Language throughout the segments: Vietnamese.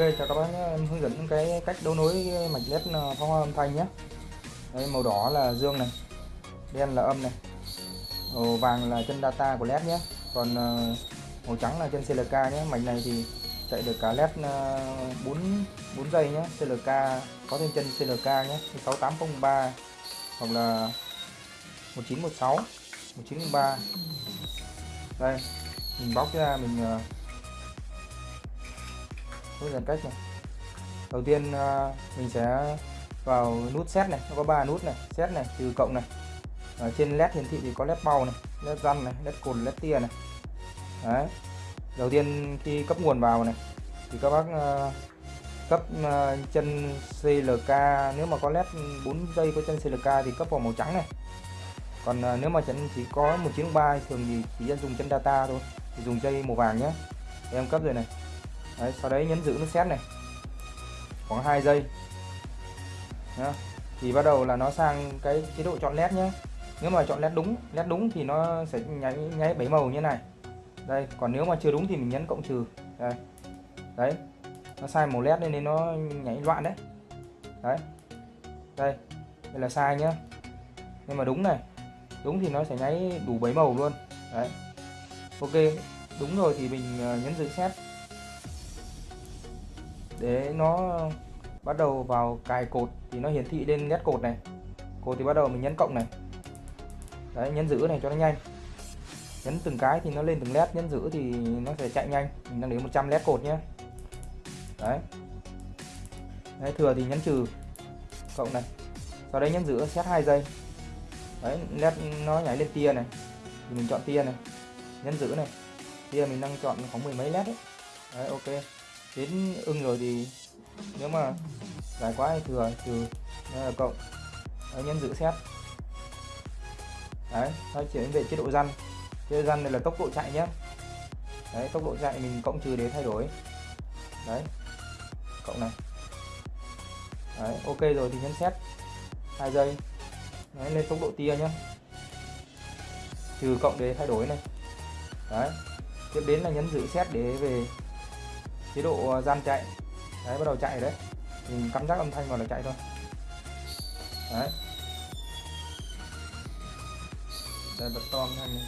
chào các bác nhé. Em hướng dẫn cái cách đấu nối mạch led pháo hoa âm thanh nhé. Đây, màu đỏ là dương này, đen là âm này, màu vàng là chân data của led nhé. Còn ờ, màu trắng là chân CLK nhé. Mạch này thì chạy được cả led 4 4 giây nhé. CLK có thêm chân CLK nhé. 6803 hoặc là 1916 1903 đây, mình bóc ra, mình ờ, nút hướng cách này. Đầu tiên à, mình sẽ vào nút set này nó có ba nút này set này trừ cộng này. Ở trên led hiển thị thì có led bao này led răn này led cồn led tia này. Đấy. Đầu tiên khi cấp nguồn vào này thì các bác uh, cấp uh, chân CLK nếu mà có led 4 giây có chân CLK thì cấp vào màu trắng này. Còn uh, nếu mà chân chỉ có 1903 thường thì chỉ dân dùng chân data thôi thì dùng dây màu vàng nhé em cấp rồi này đấy, sau đấy nhấn giữ nút set này. Khoảng 2 giây. Đó. thì bắt đầu là nó sang cái chế độ chọn led nhé nếu mà chọn led đúng led đúng thì nó sẽ nháy nháy bảy màu như này. Đây còn nếu mà chưa đúng thì mình nhấn cộng trừ. Đây. Đấy. Nó sai màu led nên nó nhảy loạn đấy. Đấy. Đây. Đây là sai nhá. Nhưng mà đúng này đúng thì nó sẽ nháy đủ bảy màu luôn. Đấy. Ok. Đúng rồi thì mình ờ, nhấn giữ set để nó bắt đầu vào cài cột thì nó hiển thị lên nét cột này. Cột thì bắt đầu mình nhấn cộng này. Đấy nhấn giữ này cho nó nhanh. Nhấn từng cái thì nó lên từng led nhấn giữ thì nó sẽ chạy nhanh. Mình đang đến 100 led cột nhé. Đấy. Đấy thừa thì nhấn trừ cộng này. Sau đấy nhấn giữ set 2 giây. Đấy led nó nhảy lên tia này. Thì mình chọn tia này. Nhấn giữ này. Tia mình đang chọn khoảng mười mấy led đấy, đấy ok đến ưng rồi thì nếu mà dài quá thì thừa trừ là cộng đấy, nhấn giữ xét. Đấy thôi chuyển về chế độ răn. Chế độ răn này là tốc độ chạy nhé. Đấy tốc độ chạy mình cộng trừ để thay đổi. Đấy cộng này. Đấy ok rồi thì nhấn xét. Hai giây. Đấy, lên tốc độ tia nhé. Trừ cộng để thay đổi này. Đấy tiếp đến là nhấn giữ xét để về chế độ à, gian chạy. Đấy, bắt đầu chạy đấy. Mình cắm rác âm thanh vào là chạy thôi. Đấy. Đây, bật to âm thanh này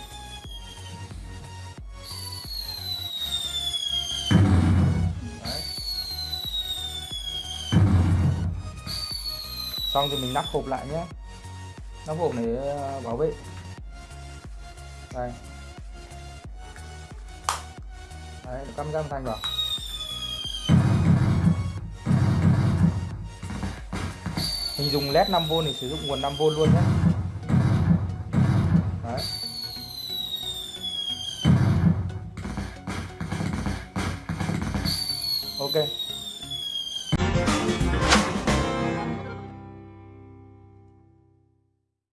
đấy. Xong thì mình nắp hộp lại nhé. Nắp hộp để à, bảo vệ. Đây. Đấy, cắm rác âm thanh vào. Mình dùng led 5V thì sử dụng nguồn 5V luôn nhé Đấy. ok